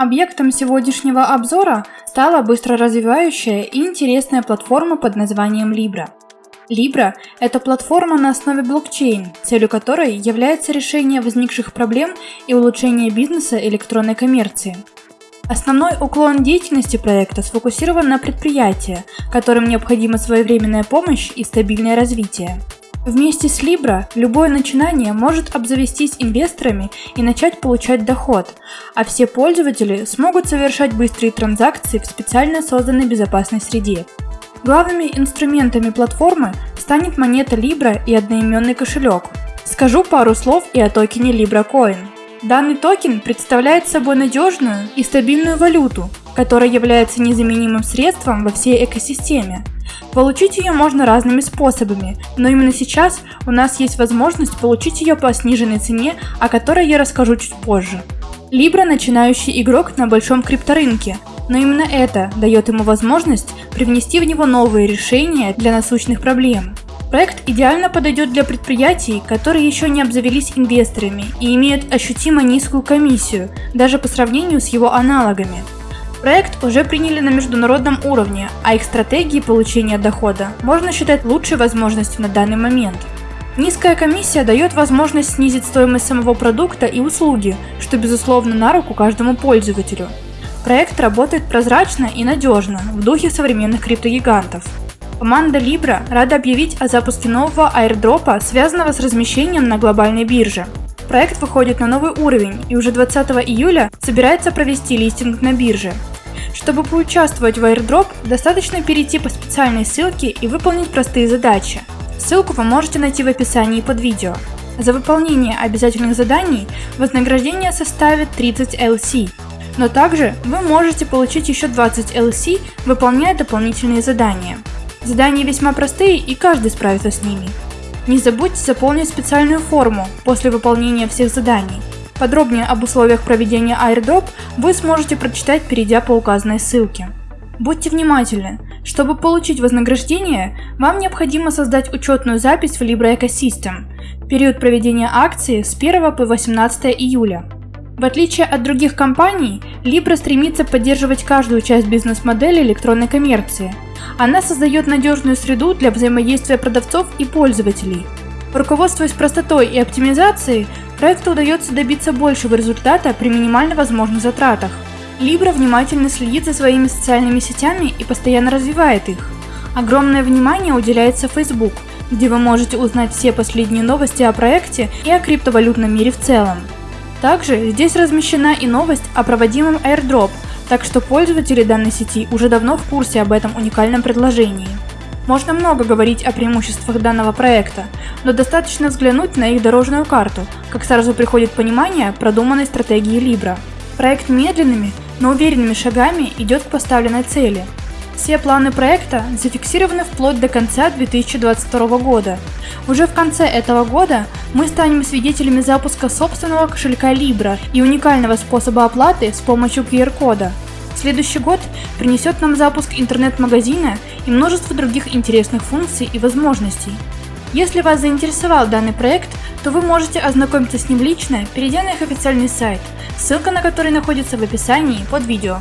Объектом сегодняшнего обзора стала быстро развивающая и интересная платформа под названием Libra. Libra – это платформа на основе блокчейн, целью которой является решение возникших проблем и улучшение бизнеса электронной коммерции. Основной уклон деятельности проекта сфокусирован на предприятия, которым необходима своевременная помощь и стабильное развитие. Вместе с Libra любое начинание может обзавестись инвесторами и начать получать доход, а все пользователи смогут совершать быстрые транзакции в специально созданной безопасной среде. Главными инструментами платформы станет монета Libra и одноименный кошелек. Скажу пару слов и о токене Libra. Данный токен представляет собой надежную и стабильную валюту, которая является незаменимым средством во всей экосистеме – Получить ее можно разными способами, но именно сейчас у нас есть возможность получить ее по сниженной цене, о которой я расскажу чуть позже. Libra – начинающий игрок на большом крипторынке, но именно это дает ему возможность привнести в него новые решения для насущных проблем. Проект идеально подойдет для предприятий, которые еще не обзавелись инвесторами и имеют ощутимо низкую комиссию, даже по сравнению с его аналогами. Проект уже приняли на международном уровне, а их стратегии получения дохода можно считать лучшей возможностью на данный момент. Низкая комиссия дает возможность снизить стоимость самого продукта и услуги, что безусловно на руку каждому пользователю. Проект работает прозрачно и надежно, в духе современных криптогигантов. Команда Libra рада объявить о запуске нового airdropа, связанного с размещением на глобальной бирже. Проект выходит на новый уровень и уже 20 июля собирается провести листинг на бирже. Чтобы поучаствовать в airdrop, достаточно перейти по специальной ссылке и выполнить простые задачи. Ссылку вы можете найти в описании под видео. За выполнение обязательных заданий вознаграждение составит 30 LC, но также вы можете получить еще 20 LC, выполняя дополнительные задания. Задания весьма простые и каждый справится с ними. Не забудьте заполнить специальную форму после выполнения всех заданий. Подробнее об условиях проведения airdrop вы сможете прочитать, перейдя по указанной ссылке. Будьте внимательны. Чтобы получить вознаграждение, вам необходимо создать учетную запись в Libra Ecosystem. Период проведения акции с 1 по 18 июля. В отличие от других компаний, Libra стремится поддерживать каждую часть бизнес-модели электронной коммерции. Она создает надежную среду для взаимодействия продавцов и пользователей. Руководствуясь простотой и оптимизацией, проекту удается добиться большего результата при минимально возможных затратах. Libra внимательно следит за своими социальными сетями и постоянно развивает их. Огромное внимание уделяется Facebook, где вы можете узнать все последние новости о проекте и о криптовалютном мире в целом. Также здесь размещена и новость о проводимом airdrop, так что пользователи данной сети уже давно в курсе об этом уникальном предложении. Можно много говорить о преимуществах данного проекта, но достаточно взглянуть на их дорожную карту, как сразу приходит понимание продуманной стратегии Libra. Проект медленными, но уверенными шагами идет к поставленной цели. Все планы проекта зафиксированы вплоть до конца 2022 года. Уже в конце этого года мы станем свидетелями запуска собственного кошелька Libra и уникального способа оплаты с помощью QR-кода. Следующий год принесет нам запуск интернет-магазина и множество других интересных функций и возможностей. Если вас заинтересовал данный проект, то вы можете ознакомиться с ним лично, перейдя на их официальный сайт, ссылка на который находится в описании под видео.